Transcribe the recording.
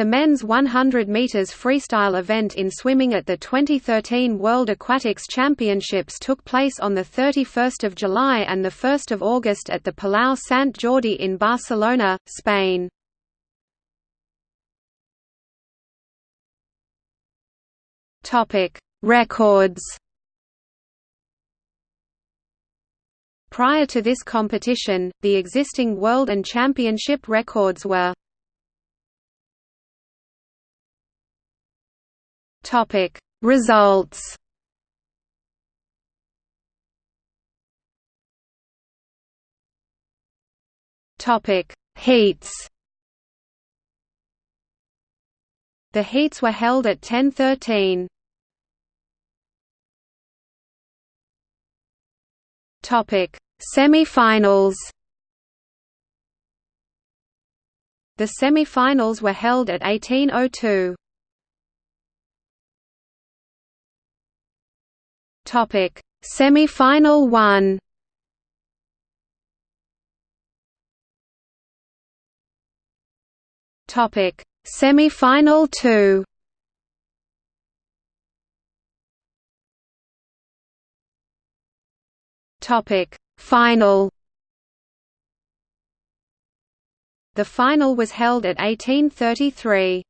The men's 100 meters freestyle event in swimming at the 2013 World Aquatics Championships took place on the 31st of July and the 1st of August at the Palau Sant Jordi in Barcelona, Spain. Topic: Records. Prior to this competition, the existing world and championship records were Topic. Results. Topic. Heats. The heats were held at 10:13. Topic. Semi-finals. The semi-finals were held at 18:02. Topic: Semi-final 1. Topic: Semi-final 2. Topic: Final. The final was held at 1833.